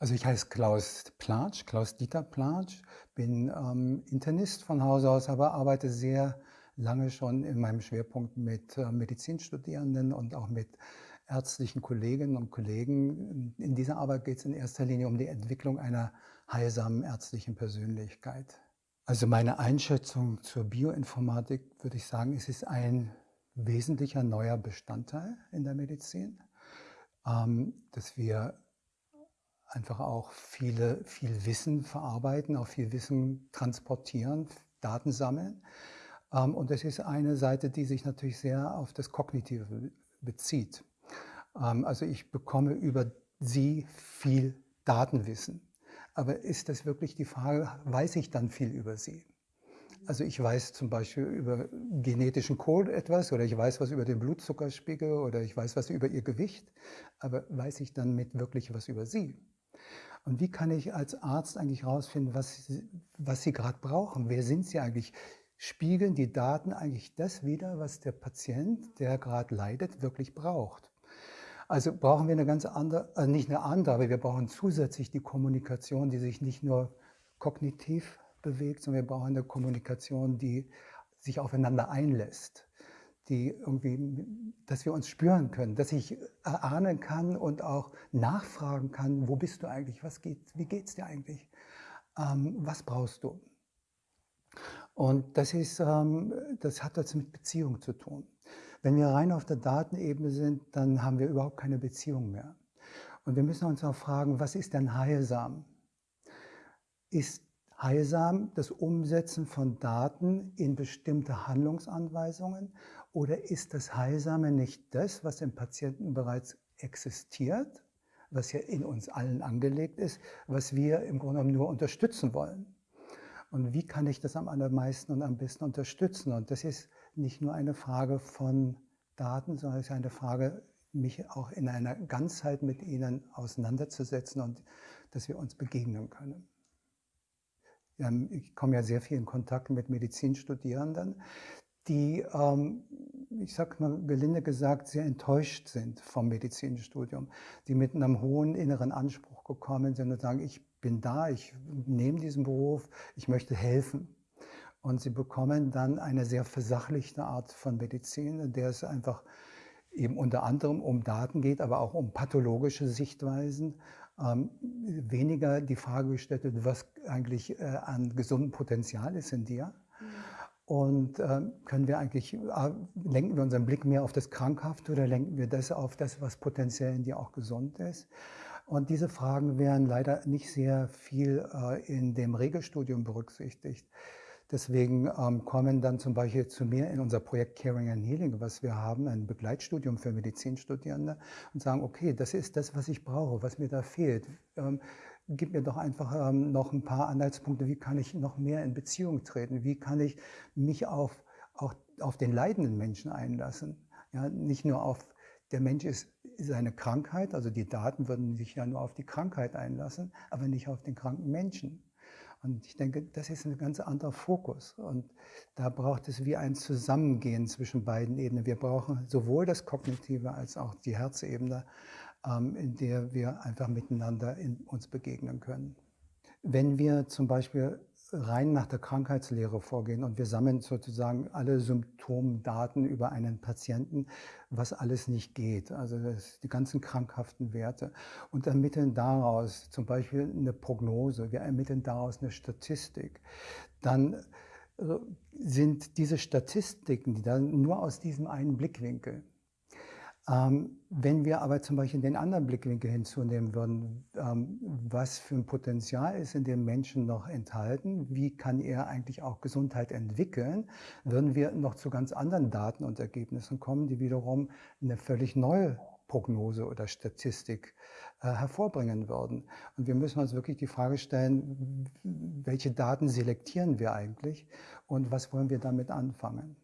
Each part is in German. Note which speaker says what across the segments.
Speaker 1: Also ich heiße Klaus Platsch, Klaus-Dieter Platsch, bin ähm, Internist von Haus aus, aber arbeite sehr lange schon in meinem Schwerpunkt mit äh, Medizinstudierenden und auch mit ärztlichen Kolleginnen und Kollegen. In dieser Arbeit geht es in erster Linie um die Entwicklung einer heilsamen ärztlichen Persönlichkeit. Also meine Einschätzung zur Bioinformatik würde ich sagen, es ist ein wesentlicher neuer Bestandteil in der Medizin, ähm, dass wir einfach auch viele, viel Wissen verarbeiten, auch viel Wissen transportieren, Daten sammeln. Ähm, und das ist eine Seite, die sich natürlich sehr auf das Kognitive bezieht. Ähm, also ich bekomme über sie viel Datenwissen. Aber ist das wirklich die Frage, weiß ich dann viel über sie? Also ich weiß zum Beispiel über genetischen Code etwas oder ich weiß was über den Blutzuckerspiegel oder ich weiß was über ihr Gewicht, aber weiß ich dann mit wirklich was über sie? Und wie kann ich als Arzt eigentlich herausfinden, was, was Sie gerade brauchen? Wer sind Sie eigentlich? Spiegeln die Daten eigentlich das wider, was der Patient, der gerade leidet, wirklich braucht? Also brauchen wir eine ganz andere, also nicht eine andere, aber wir brauchen zusätzlich die Kommunikation, die sich nicht nur kognitiv bewegt, sondern wir brauchen eine Kommunikation, die sich aufeinander einlässt die irgendwie, dass wir uns spüren können, dass ich erahnen kann und auch nachfragen kann, wo bist du eigentlich, was geht, wie geht's dir eigentlich, ähm, was brauchst du? Und das, ist, ähm, das hat was mit Beziehung zu tun. Wenn wir rein auf der Datenebene sind, dann haben wir überhaupt keine Beziehung mehr. Und wir müssen uns auch fragen, was ist denn heilsam? Ist heilsam das Umsetzen von Daten in bestimmte Handlungsanweisungen oder ist das Heilsame nicht das, was im Patienten bereits existiert, was ja in uns allen angelegt ist, was wir im Grunde genommen nur unterstützen wollen? Und wie kann ich das am allermeisten und am besten unterstützen? Und das ist nicht nur eine Frage von Daten, sondern es ist eine Frage, mich auch in einer Ganzheit mit ihnen auseinanderzusetzen und dass wir uns begegnen können. Ich komme ja sehr viel in Kontakt mit Medizinstudierenden, die, ähm, ich sage mal gelinde gesagt, sehr enttäuscht sind vom Medizinstudium, die mit einem hohen inneren Anspruch gekommen sind und sagen, ich bin da, ich nehme diesen Beruf, ich möchte helfen. Und sie bekommen dann eine sehr versachlichte Art von Medizin, in der es einfach eben unter anderem um Daten geht, aber auch um pathologische Sichtweisen. Ähm, weniger die Frage gestellt wird, was eigentlich äh, an gesundem Potenzial ist in dir. Mhm. Und äh, können wir eigentlich, äh, lenken wir unseren Blick mehr auf das Krankhafte oder lenken wir das auf das, was potenziell in dir auch gesund ist? Und diese Fragen werden leider nicht sehr viel äh, in dem Regelstudium berücksichtigt. Deswegen ähm, kommen dann zum Beispiel zu mir in unser Projekt Caring and Healing, was wir haben, ein Begleitstudium für Medizinstudierende und sagen, okay, das ist das, was ich brauche, was mir da fehlt. Ähm, gib mir doch einfach ähm, noch ein paar Anhaltspunkte, wie kann ich noch mehr in Beziehung treten, wie kann ich mich auf, auch auf den leidenden Menschen einlassen. Ja, nicht nur auf, der Mensch ist seine Krankheit, also die Daten würden sich ja nur auf die Krankheit einlassen, aber nicht auf den kranken Menschen. Und ich denke, das ist ein ganz anderer Fokus. Und da braucht es wie ein Zusammengehen zwischen beiden Ebenen. Wir brauchen sowohl das Kognitive als auch die Herzebene. Ähm, in der wir einfach miteinander in uns begegnen können. Wenn wir zum Beispiel rein nach der Krankheitslehre vorgehen und wir sammeln sozusagen alle Symptomdaten über einen Patienten, was alles nicht geht, also die ganzen krankhaften Werte. Und ermitteln daraus zum Beispiel eine Prognose, wir ermitteln daraus eine Statistik, dann äh, sind diese Statistiken, die dann nur aus diesem einen Blickwinkel wenn wir aber zum Beispiel den anderen Blickwinkel hinzunehmen würden, ähm, was für ein Potenzial ist in dem Menschen noch enthalten, wie kann er eigentlich auch Gesundheit entwickeln, würden wir noch zu ganz anderen Daten und Ergebnissen kommen, die wiederum eine völlig neue Prognose oder Statistik äh, hervorbringen würden. Und wir müssen uns wirklich die Frage stellen, welche Daten selektieren wir eigentlich und was wollen wir damit anfangen?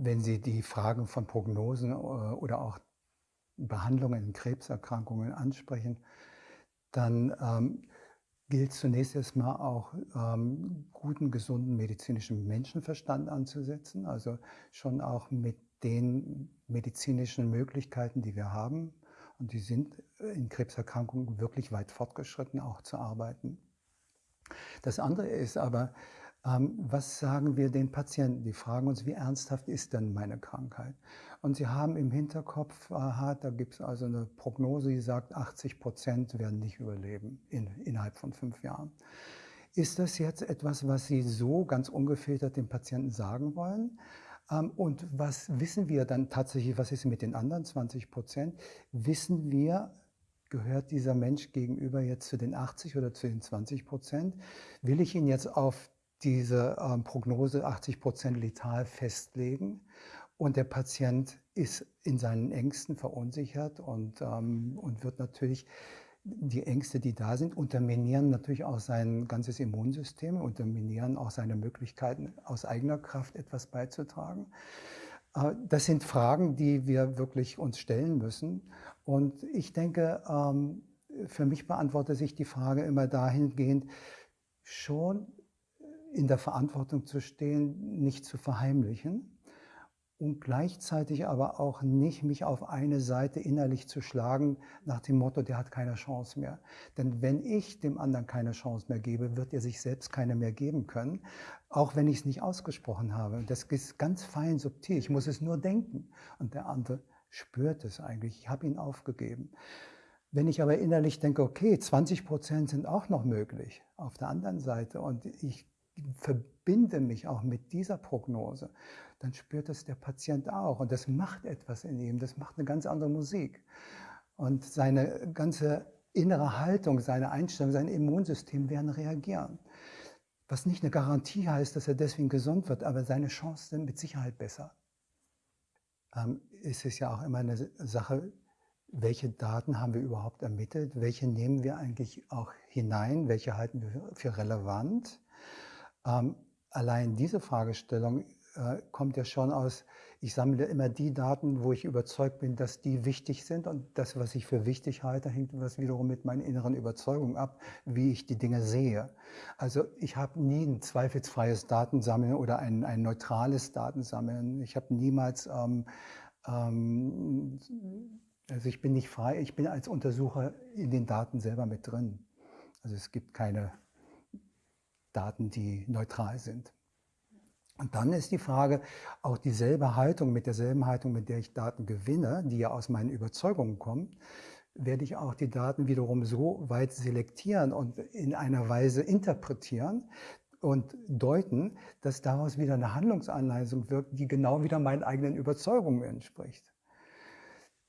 Speaker 1: Wenn Sie die Fragen von Prognosen äh, oder auch Behandlungen in Krebserkrankungen ansprechen, dann ähm, gilt zunächst erstmal auch ähm, guten, gesunden medizinischen Menschenverstand anzusetzen, also schon auch mit den medizinischen Möglichkeiten, die wir haben, Und die sind in Krebserkrankungen wirklich weit fortgeschritten, auch zu arbeiten. Das andere ist aber, was sagen wir den Patienten? Die fragen uns, wie ernsthaft ist denn meine Krankheit? Und sie haben im Hinterkopf, aha, da gibt es also eine Prognose, die sagt, 80 Prozent werden nicht überleben in, innerhalb von fünf Jahren. Ist das jetzt etwas, was Sie so ganz ungefiltert dem Patienten sagen wollen? Ähm, und was wissen wir dann tatsächlich, was ist mit den anderen 20 Prozent? Wissen wir, gehört dieser Mensch gegenüber jetzt zu den 80 oder zu den 20 Prozent? Will ich ihn jetzt auf diese ähm, Prognose 80 Prozent letal festlegen? Und der Patient ist in seinen Ängsten verunsichert und, ähm, und wird natürlich die Ängste, die da sind, unterminieren natürlich auch sein ganzes Immunsystem, unterminieren auch seine Möglichkeiten, aus eigener Kraft etwas beizutragen. Äh, das sind Fragen, die wir wirklich uns stellen müssen. Und ich denke, ähm, für mich beantwortet sich die Frage immer dahingehend, schon in der Verantwortung zu stehen, nicht zu verheimlichen und gleichzeitig aber auch nicht mich auf eine Seite innerlich zu schlagen nach dem Motto, der hat keine Chance mehr. Denn wenn ich dem anderen keine Chance mehr gebe, wird er sich selbst keine mehr geben können, auch wenn ich es nicht ausgesprochen habe. Das ist ganz fein subtil. Ich muss es nur denken und der andere spürt es eigentlich. Ich habe ihn aufgegeben. Wenn ich aber innerlich denke, okay, 20 Prozent sind auch noch möglich auf der anderen Seite und ich verbinde mich auch mit dieser Prognose, dann spürt es der Patient auch. Und das macht etwas in ihm, das macht eine ganz andere Musik. Und seine ganze innere Haltung, seine Einstellung, sein Immunsystem werden reagieren. Was nicht eine Garantie heißt, dass er deswegen gesund wird, aber seine Chancen sind mit Sicherheit besser. Ähm, es ist ja auch immer eine Sache, welche Daten haben wir überhaupt ermittelt, welche nehmen wir eigentlich auch hinein, welche halten wir für relevant. Ähm, allein diese Fragestellung äh, kommt ja schon aus, ich sammle immer die Daten, wo ich überzeugt bin, dass die wichtig sind und das, was ich für wichtig halte, hängt was wiederum mit meinen inneren Überzeugungen ab, wie ich die Dinge sehe. Also ich habe nie ein zweifelsfreies Datensammeln oder ein, ein neutrales Datensammeln. Ich habe niemals, ähm, ähm, also ich bin nicht frei, ich bin als Untersucher in den Daten selber mit drin. Also es gibt keine Daten, die neutral sind. Und dann ist die Frage, auch dieselbe Haltung, mit derselben Haltung, mit der ich Daten gewinne, die ja aus meinen Überzeugungen kommen, werde ich auch die Daten wiederum so weit selektieren und in einer Weise interpretieren und deuten, dass daraus wieder eine Handlungsanweisung wirkt, die genau wieder meinen eigenen Überzeugungen entspricht.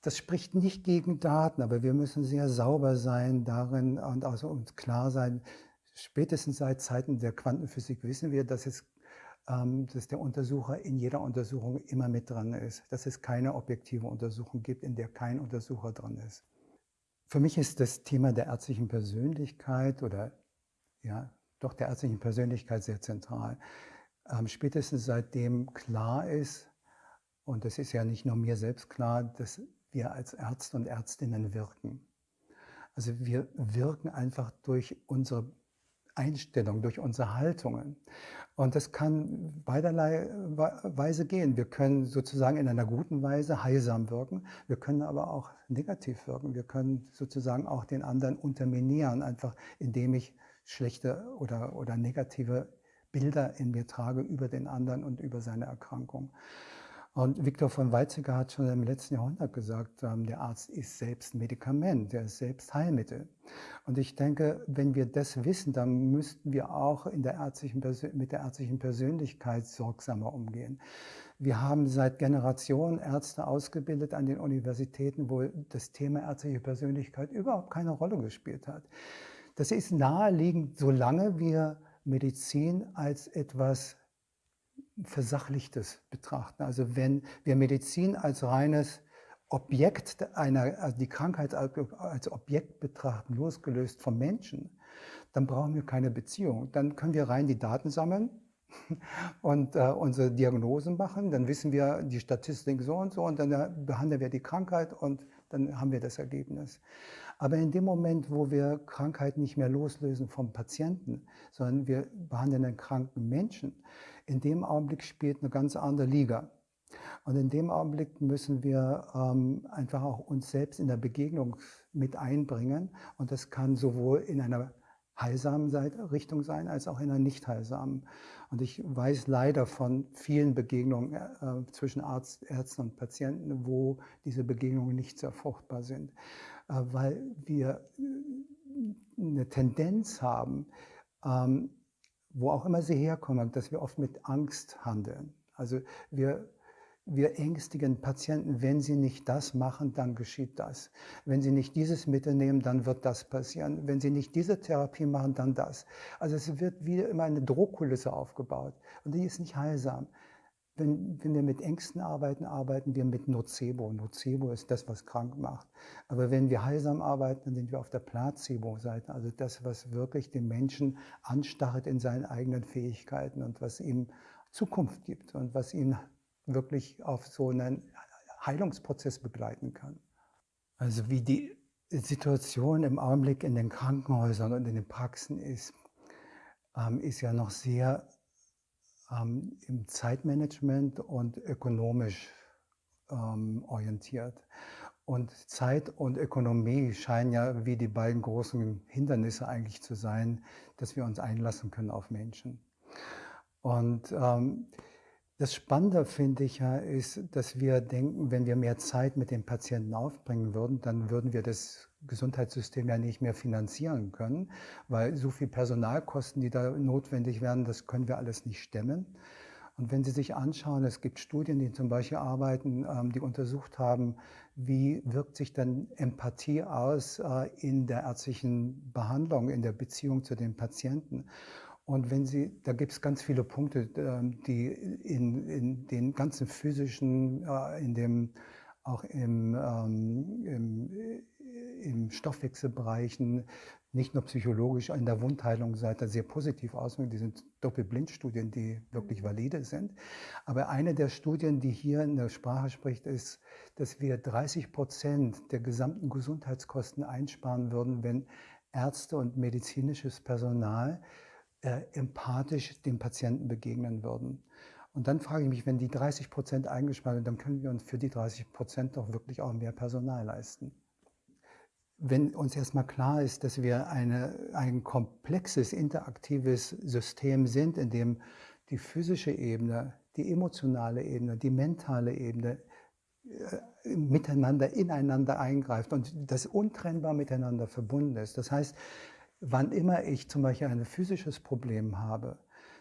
Speaker 1: Das spricht nicht gegen Daten, aber wir müssen sehr sauber sein darin und also uns klar sein, spätestens seit Zeiten der Quantenphysik wissen wir, dass es ähm, dass der Untersucher in jeder Untersuchung immer mit dran ist, dass es keine objektive Untersuchung gibt, in der kein Untersucher dran ist. Für mich ist das Thema der ärztlichen Persönlichkeit oder ja, doch der ärztlichen Persönlichkeit sehr zentral. Ähm, spätestens seitdem klar ist, und das ist ja nicht nur mir selbst klar, dass wir als Ärzte und Ärztinnen wirken. Also wir wirken einfach durch unsere Einstellung, durch unsere Haltungen. Und das kann beiderlei Weise gehen. Wir können sozusagen in einer guten Weise heilsam wirken. Wir können aber auch negativ wirken. Wir können sozusagen auch den anderen unterminieren, einfach indem ich schlechte oder, oder negative Bilder in mir trage über den anderen und über seine Erkrankung. Und Viktor von Weizsäcker hat schon im letzten Jahrhundert gesagt, ähm, der Arzt ist selbst Medikament, der ist selbst Heilmittel. Und ich denke, wenn wir das wissen, dann müssten wir auch in der ärztlichen, mit der ärztlichen Persönlichkeit sorgsamer umgehen. Wir haben seit Generationen Ärzte ausgebildet an den Universitäten, wo das Thema ärztliche Persönlichkeit überhaupt keine Rolle gespielt hat. Das ist naheliegend, solange wir Medizin als etwas Versachlichtes betrachten. Also wenn wir Medizin als reines Objekt einer, also die Krankheit als Objekt betrachten, losgelöst vom Menschen, dann brauchen wir keine Beziehung. Dann können wir rein die Daten sammeln und äh, unsere Diagnosen machen. Dann wissen wir die Statistik so und so und dann äh, behandeln wir die Krankheit und dann haben wir das Ergebnis. Aber in dem Moment, wo wir Krankheit nicht mehr loslösen vom Patienten, sondern wir behandeln einen kranken Menschen, in dem Augenblick spielt eine ganz andere Liga. Und in dem Augenblick müssen wir ähm, einfach auch uns selbst in der Begegnung mit einbringen. Und das kann sowohl in einer heilsamen Richtung sein, als auch in einer nicht heilsamen. Und ich weiß leider von vielen Begegnungen äh, zwischen Arzt, Ärzten und Patienten, wo diese Begegnungen nicht sehr fruchtbar sind, weil wir äh, eine Tendenz haben, ähm, wo auch immer sie herkommen, dass wir oft mit Angst handeln. Also wir wir ängstigen Patienten, wenn sie nicht das machen, dann geschieht das. Wenn sie nicht dieses Mittel nehmen, dann wird das passieren. Wenn sie nicht diese Therapie machen, dann das. Also es wird wieder immer eine Drohkulisse aufgebaut und die ist nicht heilsam. Wenn, wenn wir mit Ängsten arbeiten, arbeiten wir mit Nocebo. Nocebo ist das, was krank macht. Aber wenn wir heilsam arbeiten, dann sind wir auf der Placebo-Seite. Also das, was wirklich den Menschen anstarrt in seinen eigenen Fähigkeiten und was ihm Zukunft gibt und was ihn wirklich auf so einen Heilungsprozess begleiten kann. Also wie die Situation im Augenblick in den Krankenhäusern und in den Praxen ist, ähm, ist ja noch sehr ähm, im Zeitmanagement und ökonomisch ähm, orientiert. Und Zeit und Ökonomie scheinen ja wie die beiden großen Hindernisse eigentlich zu sein, dass wir uns einlassen können auf Menschen. Und ähm, das Spannende finde ich ja ist, dass wir denken, wenn wir mehr Zeit mit den Patienten aufbringen würden, dann würden wir das Gesundheitssystem ja nicht mehr finanzieren können, weil so viel Personalkosten, die da notwendig werden, das können wir alles nicht stemmen. Und wenn Sie sich anschauen, es gibt Studien, die zum Beispiel arbeiten, ähm, die untersucht haben, wie wirkt sich dann Empathie aus äh, in der ärztlichen Behandlung, in der Beziehung zu den Patienten. Und wenn Sie, da gibt es ganz viele Punkte, ähm, die in, in den ganzen physischen, äh, in dem, auch im, ähm, im, im Stoffwechselbereichen, nicht nur psychologisch in der Wundheilungsseite sehr positiv auswirken. Die sind Doppelblindstudien, die wirklich mhm. valide sind. Aber eine der Studien, die hier in der Sprache spricht, ist, dass wir 30 Prozent der gesamten Gesundheitskosten einsparen würden, wenn Ärzte und medizinisches Personal äh, empathisch dem Patienten begegnen würden. Und dann frage ich mich, wenn die 30 Prozent eingespart sind, dann können wir uns für die 30 Prozent doch wirklich auch mehr Personal leisten. Wenn uns erstmal klar ist, dass wir eine, ein komplexes, interaktives System sind, in dem die physische Ebene, die emotionale Ebene, die mentale Ebene äh, miteinander, ineinander eingreift und das untrennbar miteinander verbunden ist. Das heißt, Wann immer ich zum Beispiel ein physisches Problem habe,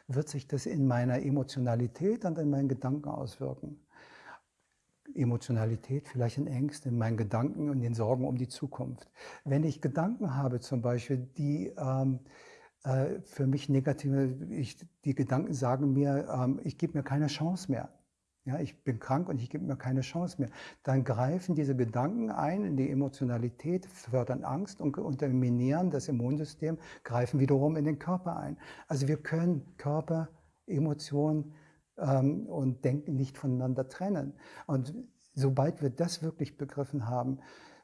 Speaker 1: wird sich das in meiner Emotionalität und in meinen Gedanken auswirken. Emotionalität, vielleicht in Ängsten, in meinen Gedanken und den Sorgen um die Zukunft. Wenn ich Gedanken habe zum Beispiel, die ähm, äh, für mich negative, ich, die Gedanken sagen mir, ähm, ich gebe mir keine Chance mehr. Ja, ich bin krank und ich gebe mir keine Chance mehr. Dann greifen diese Gedanken ein in die Emotionalität, fördern Angst und unterminieren das Immunsystem, greifen wiederum in den Körper ein. Also wir können Körper, Emotionen ähm, und Denken nicht voneinander trennen. Und sobald wir das wirklich begriffen haben,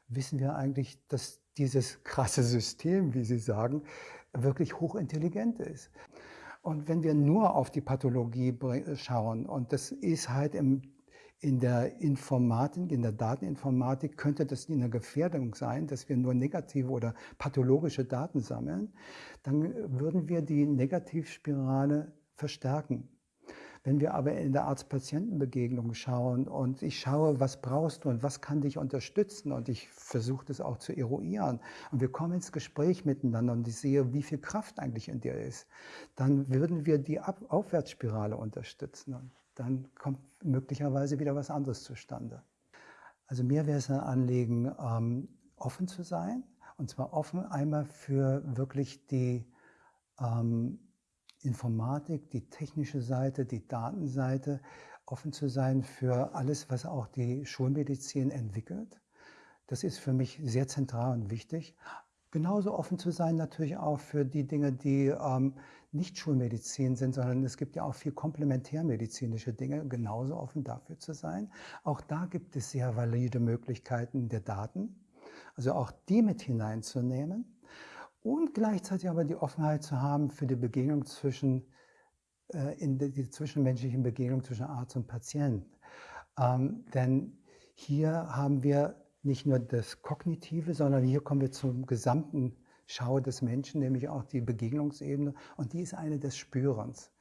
Speaker 1: wissen wir eigentlich, dass dieses krasse System, wie Sie sagen, wirklich hochintelligent ist. Und wenn wir nur auf die Pathologie schauen, und das ist halt im, in der Informatik, in der Dateninformatik, könnte das eine Gefährdung sein, dass wir nur negative oder pathologische Daten sammeln, dann würden wir die Negativspirale verstärken. Wenn wir aber in der Arzt-Patienten-Begegnung schauen und ich schaue, was brauchst du und was kann dich unterstützen und ich versuche das auch zu eruieren und wir kommen ins Gespräch miteinander und ich sehe, wie viel Kraft eigentlich in dir ist, dann würden wir die Ab Aufwärtsspirale unterstützen und dann kommt möglicherweise wieder was anderes zustande. Also mir wäre es ein Anliegen, ähm, offen zu sein und zwar offen einmal für wirklich die ähm, Informatik, die technische Seite, die Datenseite, offen zu sein für alles, was auch die Schulmedizin entwickelt. Das ist für mich sehr zentral und wichtig. Genauso offen zu sein natürlich auch für die Dinge, die ähm, nicht Schulmedizin sind, sondern es gibt ja auch viel komplementärmedizinische Dinge, genauso offen dafür zu sein. Auch da gibt es sehr valide Möglichkeiten der Daten, also auch die mit hineinzunehmen und gleichzeitig aber die Offenheit zu haben für die Begegnung zwischen, äh, in die, die zwischenmenschlichen Begegnung zwischen Arzt und Patient. Ähm, denn hier haben wir nicht nur das Kognitive, sondern hier kommen wir zum gesamten Schau des Menschen, nämlich auch die Begegnungsebene. Und die ist eine des Spürens.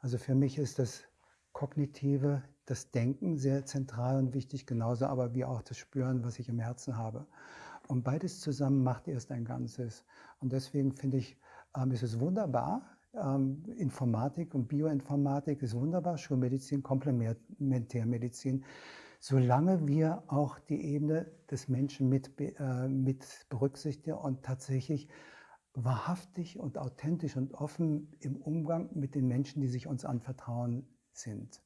Speaker 1: Also für mich ist das Kognitive, das Denken sehr zentral und wichtig, genauso aber wie auch das Spüren, was ich im Herzen habe. Und beides zusammen macht erst ein Ganzes. Und deswegen finde ich, ähm, ist es wunderbar, ähm, Informatik und Bioinformatik ist wunderbar, Schulmedizin, Komplementärmedizin, solange wir auch die Ebene des Menschen mit, äh, mit berücksichtigen und tatsächlich wahrhaftig und authentisch und offen im Umgang mit den Menschen, die sich uns anvertrauen, sind.